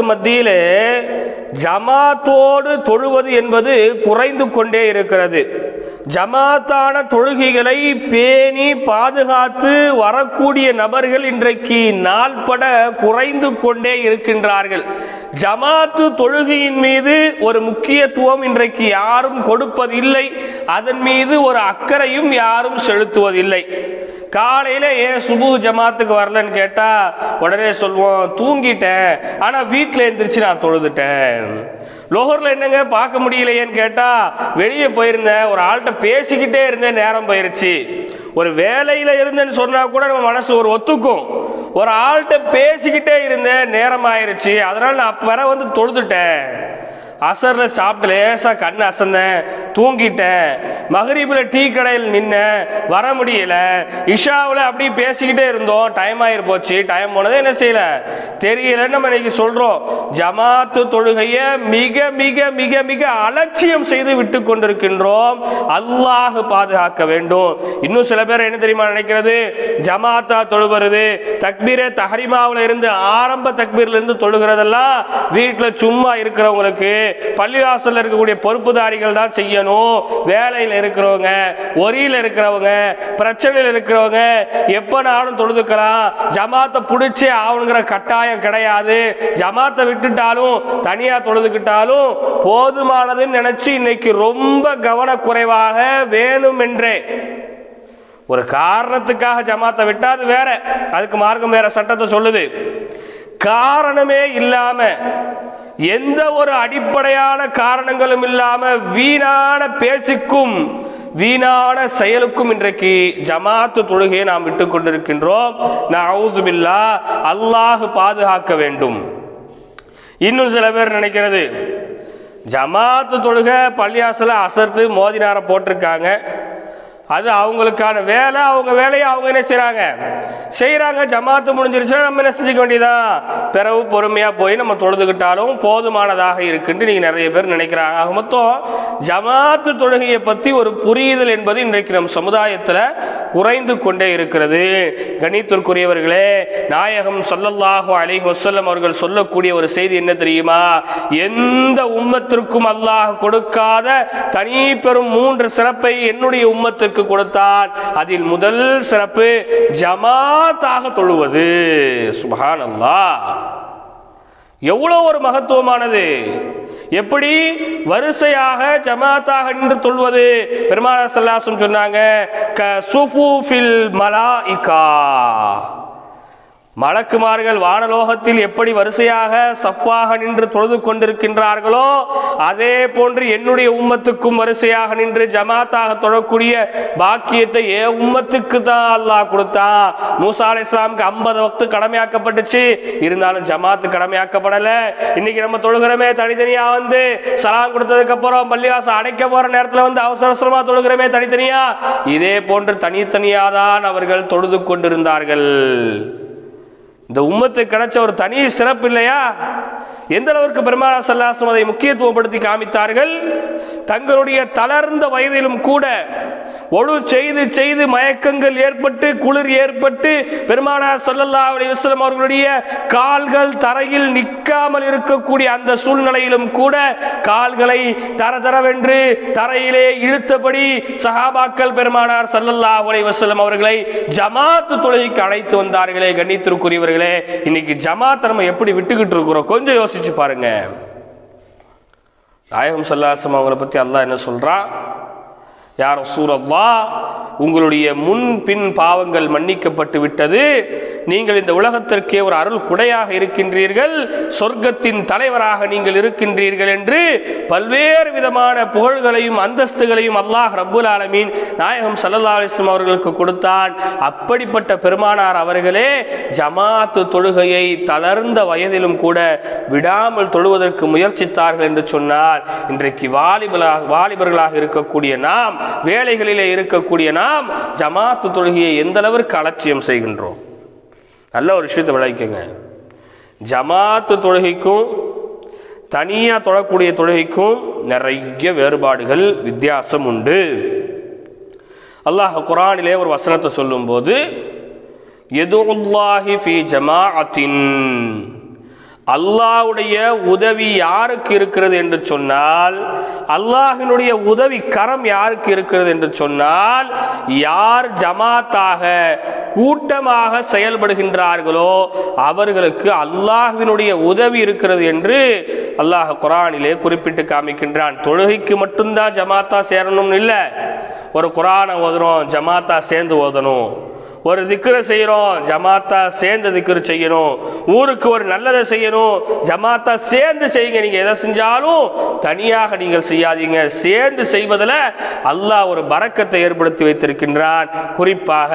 மத்தியிலே ஜமாத்தோடு தொழுவது என்பது குறைந்து கொண்டே இருக்கிறது. ஜமாத்தான தொழுகைகளை பேணி பாதுகாத்து வரக்கூடிய நபர்கள் இன்றைக்கு நாள்பட குறைந்து கொண்டே இருக்கின்றார்கள். ஜமாத்து தொழுகையின் மீது ஒரு முக்கியத்துவம் இன்றைக்கு யாரும் கொடுப்பதில்லை. அதன் மீது ஒரு அக்கறையும் யாரும் செலுத்துவதில்லை. காலையில ஏன் சுபு ஜமாத்துக்கு வரலன்னு கேட்டா உடனே சொல்லுவோம் தூங்கிட்டேன். ஆனா வீட்டில் எழுந்திரிச்சு நான் தொழுதுட்டேன். லோகர்ல என்னங்க பார்க்க முடியலையேன்னு கேட்டா வெளியே போயிருந்தேன். ஒரு ஆள்கிட்ட பேசிக்கிட்டே இருந்தேன் நேரம் போயிருச்சு. ஒரு வேலையில இருந்தேன்னு சொன்னா கூட நம்ம மனசு ஒரு ஒத்துக்கும். ஒரு ஆள்கிட்ட பேசிக்கிட்டே இருந்தேன் நேரம் ஆயிருச்சு. அதனால நான் அப்ப வந்து தொழுதுட்டேன். அசரில் சாப்பிட்டு லேசாக கண் அசந்தேன் தூங்கிட்டேன். மகரீபில் டீ கடையில் நின்னேன் வர முடியல. இஷாவில் அப்படி பேசிக்கிட்டே இருந்தோம். டைம் ஆகிருப்போச்சு போச்சு. டைம் போனதே என்ன செய்யலை? தெரியலன்னு நம்ம இன்னைக்கு சொல்கிறோம் ஜமாத்து தொழுகையை மிக மிக மிக மிக அலட்சியம் செய்து விட்டு கொண்டிருக்கின்றோம். அல்லாஹ் பாதுகாக்க வேண்டும். இன்னும் சில பேர் என்ன தெரியுமா நினைக்கிறது? ஜமாத்தா தொழுகிறது. தக்பீரே தஹரிமாவில் இருந்து ஆரம்ப தக்பீர்ல இருந்து தொழுகிறதெல்லாம் வீட்டில் சும்மா இருக்கிறவங்களுக்கு பள்ளிவாசலில் இருக்கக்கூடிய பொறுப்புதாரிகள் தான் செய்யணும். வேலையில் இருக்கிறவங்க ஒரியில் இருக்கிறவங்க பிரச்சனையில் இருக்கிறவங்க எப்பனாலும் தொழுதுக்கலாம். ஜமாத்தை பிடிச்சே ஆகணுங்கிற கட்டாயம் கிடையாது. ஜமாத்தை விட்டுட்டாலும் தனியாக தொழுதுக்கிட்டாலும் போதுமானதுன்னு நினச்சி இன்னைக்கு ரொம்ப கவனக்குறைவாக வேணுமென்றே. ஒரு காரணத்துக்காக ஜமாத்தை விட்டா அது வேற. அதுக்கு மார்க்கம் வேற சட்டத்தை சொல்லுது. காரணமே இல்லாம எந்த ஒரு அடிப்படையான காரணங்களும் இல்லாம வீணான பேச்சுக்கும் வீணான செயலுக்கும் இன்றைக்கு ஜமாத்து தொழுகையை நாம் விட்டு கொண்டிருக்கின்றோம். நவுசுபில்லா அல்லாஹ் பாதுகாக்க வேண்டும். இன்னும் சில பேர் நினைக்கிறது ஜமாத்து தொழுகை பள்ளியாசல அசர்த்து மோதினார போட்டிருக்காங்க. அது அவங்களுக்கான வேலை அவங்க வேலையை அவங்க என்ன செய்கிறாங்க செய்கிறாங்க ஜமாத்து முடிஞ்சிருச்சுன்னா நம்ம என்ன செஞ்சுக்க வேண்டியதான் பிறகு பொறுமையாக போய் நம்ம தொழுதுகிட்டாலும் போதுமானதாக இருக்குன்னு நீங்கள் நிறைய பேர் நினைக்கிறாங்க. ஆக மொத்தம் ஜமாத்து தொழுகையை பற்றி ஒரு புரியுதல் என்பது இன்றைக்கு நம் சமுதாயத்தில் குறைந்து கொண்டே இருக்கிறது. கணித்திற்குரியவர்களே நாயகம் சொல்லல்லாஹோ அலைஹி வசல்லம் அவர்கள் சொல்லக்கூடிய ஒரு செய்தி என்ன தெரியுமா? எந்த உம்மத்திற்கும் அல்லாஹ் கொடுக்காத தனி பெரும் மூன்று சிறப்பை என்னுடைய உம்மத்திற்கு கொடுத்தான். அதில் முதல் சிறப்பு ஜமாத்தாக தொழுவது. சுபஹான் எவ்வளோ ஒரு மகத்துவமானது. எப்படி வரிசையாக ஜமாத்தாக நின்று தொழுவது? பெருமாள் சல்லாசம் சொன்னாங்க க சுஃபூஃபில் மலாயிகா. மலக்குமார்கள் வானலோகத்தில் எப்படி வரிசையாக சஃப்பாக நின்று தொழுது கொண்டிருக்கின்றார்களோ அதே போன்று என்னுடைய உம்மத்துக்கும் வரிசையாக நின்று ஜமாத்தாக தொழக்கூடிய பாக்கியத்தை ஏ உம்மத்துக்கு தான் அல்லாஹ் கொடுத்தா. மூசா இஸ்லாமுக்கு ஐம்பது வக்து கடமையாக்கப்பட்டுச்சு. இருந்தாலும் ஜமாத்து கடமையாக்கப்படலை. இன்னைக்கு நம்ம தொழுகிறோமே தனித்தனியா வந்து சலாம் கொடுத்ததுக்கு அப்புறம் பள்ளிவாசம் அடைக்க போற நேரத்துல வந்து அவசர அவசரமா தொழுகிறோமே தனித்தனியா? இதே போன்று தனித்தனியாக தான் அவர்கள் தொழுது கொண்டிருந்தார்கள். இந்த உம்மத்துக்கு கிடைச்ச ஒரு தனி சிறப்பு இல்லையா? எந்த அளவிற்கு பெருமானா சல்லாசம் அதை முக்கியத்துவப்படுத்தி காமித்தார்கள்? தங்களுடைய தளர்ந்த வயதிலும் கூட ஒழு செய்து செய்து மயக்கங்கள் ஏற்பட்டு குளிர் ஏற்பட்டு பெருமானார் சல்லல்லா அலி வஸ்லம் அவர்களுடைய கால்கள் தரையில் நிற்காமல் இருக்கக்கூடிய அந்த சூழ்நிலையிலும் கூட கால்களை தர தரவென்று தரையிலே இழுத்தபடி சஹாபாக்கள் பெருமானார் சல்லல்லா அலி வஸ்லம் அவர்களை ஜமாத்து தொழுகைக்கு அழைத்து வந்தார்களே கண்ணித்திற்குரியவர்களே இன்னைக்கு ஜமாத்தை நம்ம எப்படி விட்டுக்கிட்டு இருக்கிறோம்? கொஞ்சம் யோசிச்சு பாருங்க. நாயகம் சல்லாசம் அவங்கள பத்தி அல்லாஹ் என்ன சொல்றான் யார் சூரல்லா உங்களுடைய முன் பின் பாவங்கள் மன்னிக்கப்பட்டு விட்டது. நீங்கள் இந்த உலகத்திற்கே ஒரு அருள் குடையாக இருக்கின்றீர்கள் சொர்க்கத்தின் தலைவராக நீங்கள் இருக்கின்றீர்கள் என்று பல்வேறு விதமான புகழ்களையும் அந்தஸ்துகளையும் அல்லாஹ் ரபுல் ஆலமீன் நாயகம் சல்லல்லா அலிஸ்லாம் அவர்களுக்கு கொடுத்தான். அப்படிப்பட்ட பெருமானார் அவர்களே ஜமாத்து தொழுகையை தளர்ந்த வயதிலும் கூட விடாமல் தொழுவதற்கு முயற்சித்தார்கள் என்று சொன்னால் இன்றைக்கு வாலிபலாக வாலிபர்களாக இருக்கக்கூடிய நாம் வேலைகளிலே இருக்கக்கூடிய நாம் ஜமாத்து தொழுகையை எந்த அளவிற்கு அலட்சியம் செய்கின்றோம்? நல்ல ஒரு விஷயத்தை விளைவிக்கங்க ஜமாத்து தொழுகைக்கும் தனியாக தொழக்கூடிய தொழுகைக்கும் நிறைய வேறுபாடுகள் வித்தியாசம் உண்டு. அல்லாஹ் குரானிலே ஒரு வசனத்தை சொல்லும்போது எதுல்லாஹி ஃபி ஜமாஅத்தின். அல்லாஹ்வுடைய உதவி யாருக்கு இருக்கிறது என்று சொன்னால் அல்லாஹினுடைய உதவி கரம் யாருக்கு இருக்கிறது என்று சொன்னால் யார் ஜமாத்தாக கூட்டமாக செயல்படுகின்றார்களோ அவர்களுக்கு அல்லாஹினுடைய உதவி இருக்கிறது என்று அல்லாஹ் குரானிலே குறிப்பிட்டு காமிக்கின்றான். தொழுகைக்கு மட்டும்தான் ஜமாத்தா சேரணும்னு இல்லை. ஒரு குரானை ஓதுறோம் ஜமாத்தா சேர்ந்து ஓதணும். ஒரு திக்கரை செய்கிறோம் ஜமாத்தா சேர்ந்து திக்ரு செய்யணும். ஊருக்கு ஒரு நல்லதை செய்யணும் ஜமாத்தா சேர்ந்து செய்யுங்க. நீங்கள் எதை செஞ்சாலும் தனியாக நீங்கள் செய்யாதீங்க. சேர்ந்து செய்வதில் அல்லாஹ் ஒரு பறக்கத்தை ஏற்படுத்தி வைத்திருக்கின்றான். குறிப்பாக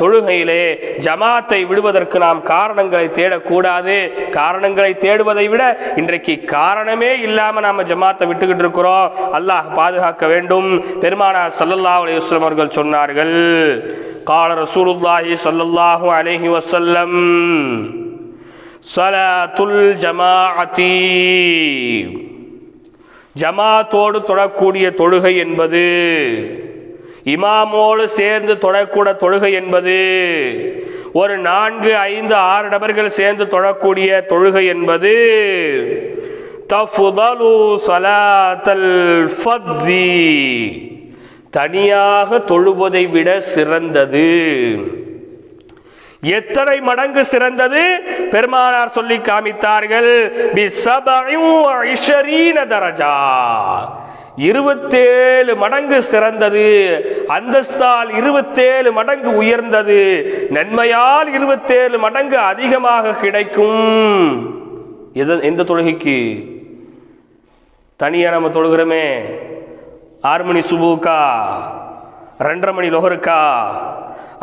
தொழுகையிலே ஜமாத்தை விடுவதற்கு நாம் காரணங்களை தேடக்கூடாது. காரணங்களை தேடுவதை விட இன்றைக்கு காரணமே இல்லாமல் நாம் ஜமாத்தை விட்டுக்கிட்டு இருக்கிறோம். அல்லாஹ் பாதுகாக்க வேண்டும். பெருமானார் சல்லல்லா அலையுஸ்லம் அவர்கள் சொன்னார்கள் قال رسول الله صلى الله عليه وسلم صلاة الجماعة ஜமாத்தோடு தொழக்கூடிய தொழுகை என்பது இமாமோடு சேர்ந்து தொழக்கூட தொழுகை என்பது ஒரு நான்கு ஐந்து ஆறு நபர்கள் சேர்ந்து தொழக்கூடிய தொழுகை என்பது தஃபுதலு சலாத்தல் ஃபத்தி தனியாக தொழுவதை விட சிறந்தது. எத்தனை மடங்கு சிறந்தது? பெருமானார் சொல்லி காமித்தார்கள். இருபத்தேழு மடங்கு சிறந்தது. அந்தஸ்தால் இருபத்தேழு மடங்கு உயர்ந்தது. நன்மையால் இருபத்தேழு மடங்கு அதிகமாக கிடைக்கும். எந்த தொழுகைக்கு? தனியாக நம்ம தொழுகிறோமே. ஆறு மணி சுபுக்கா ரெண்டரை மணி லொஹருக்கா?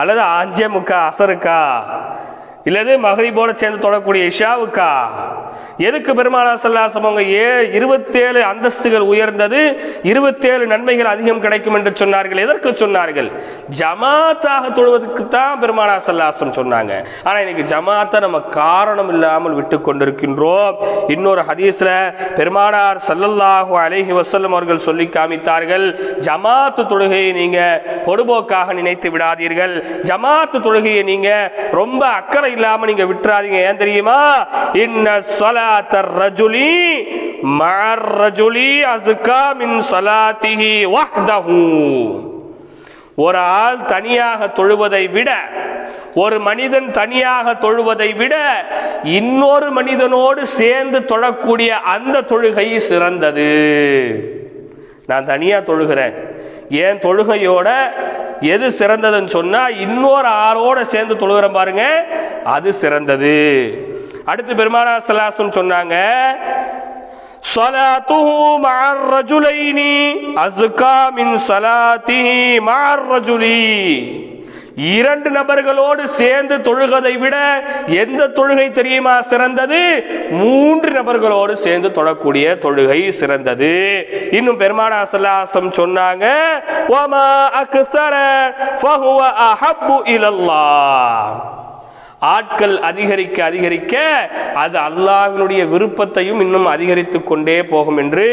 அல்லது அஞ்சே முக்கா அசருக்கா? இல்லது மகரிபோட சேர்ந்து தொடரக்கூடிய இஷாவுக்கா? எதுக்கு பெருமானா சல்லாசம் அவங்க ஏ இருபத்தேழு அந்தஸ்துகள் உயர்ந்தது? இருபத்தேழு நன்மைகள் அதிகம் கிடைக்கும் என்று சொன்னார்கள். எதற்கு சொன்னார்கள்? ஜமாத்தாக தொழுவதற்கு தான் பெருமானா சல்லாசம் சொன்னாங்க. ஆனால் இன்னைக்கு ஜமாத்தை நம்ம காரணம் இல்லாமல் விட்டு கொண்டிருக்கின்றோம். இன்னொரு ஹதீஸ்ல பெருமானார் சல்லல்லாஹு அலைஹி வசல்லம் அவர்கள் சொல்லி காமித்தார்கள் ஜமாத்து தொழுகையை நீங்க பொடுபோக்காக நினைத்து விடாதீர்கள். ஜமாத்து தொழுகையை நீங்க ரொம்ப அக்கறை இல்லாம நீங்க விட்டுறாதீங்க. ஏன் தெரியுமா? இன்ன ஸலாத்தர் ரஜுலி மஅர் ரஜுலி அஸ்கா மின் வஹ்தஹு. ஒரு ஆள் தனியாக தொழுவதை விட ஒரு மனிதன் தனியாக தொழுவதை விட இன்னொரு மனிதனோடு சேர்ந்து தொழக்கூடிய அந்த தொழுகை சிறந்தது. நான் தனியாக தொழுகிறேன். ஏன் தொழுகையோட எது சிறந்ததுன்னு சொன்னால் இன்னொரு ஆளோட சேர்ந்து தொழுகிறேன் பாருங்க அது சிறந்தது. அடுத்து பெருமானா சலாசம் சொன்னாங்க صلاته مع الرجلين أزكى من صلاته مع الرجل இரண்டு நபர்களோடு சேர்ந்து தொழுகதை விட எந்த தொழுகை தெரியுமா சிறந்தது மூன்று நபர்களோடு சேர்ந்து தொழக்கூடிய தொழுகை சிறந்தது இன்னும் பெருமானா சல்லாசம் சொன்னாங்க "வமா அக்ஸர ஃபஹுவ அஹப்பு இலல்லாஹ்." ஆட்கள் அதிகரிக்க அதிகரிக்க அது அல்லாஹ்வினுடைய விருப்பத்தையும் இன்னும் அதிகரித்து கொண்டே போகும் என்று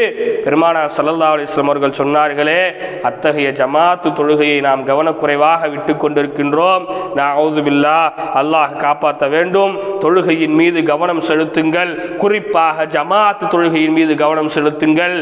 பெருமானா சல்லல்லா அலிஸ்லாம் அவர்கள் சொன்னார்களே அத்தகைய ஜமாத்து தொழுகையை நாம் கவனக்குறைவாக விட்டு கொண்டிருக்கின்றோம். நவுதுபில்லா அல்லாஹ் காப்பாற்ற வேண்டும். தொழுகையின் மீது கவனம் செலுத்துங்கள். குறிப்பாக ஜமாத்து தொழுகையின் மீது கவனம் செலுத்துங்கள்.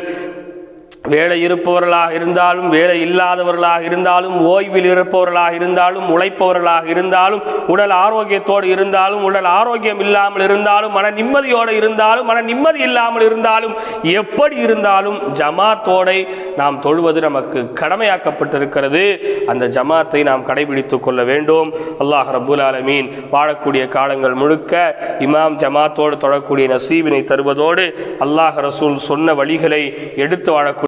வேலை இருப்பவர்களாக இருந்தாலும் வேலை இல்லாதவர்களாக இருந்தாலும் ஓய்வில் இருப்பவர்களாக இருந்தாலும் உழைப்பவர்களாக இருந்தாலும் உடல் ஆரோக்கியத்தோடு இருந்தாலும் உடல் ஆரோக்கியம் இல்லாமல் இருந்தாலும் மன நிம்மதியோடு இருந்தாலும் மன நிம்மதி இல்லாமல் இருந்தாலும் எப்படி இருந்தாலும் ஜமாத்தோடை நாம் தொழுவது நமக்கு கடமையாக்கப்பட்டிருக்கிறது. அந்த ஜமாத்தை நாம் கடைபிடித்துக் கொள்ள வேண்டும். அல்லாஹ் ரபுல் ஆலமீன் வாழக்கூடிய காலங்கள் முழுக்க இமாம் ஜமாத்தோடு தொடரக்கூடிய நசீவினை தருவதோடு அல்லாஹ் ரசூல் சொன்ன வழிகளை எடுத்து வாழக்கூடிய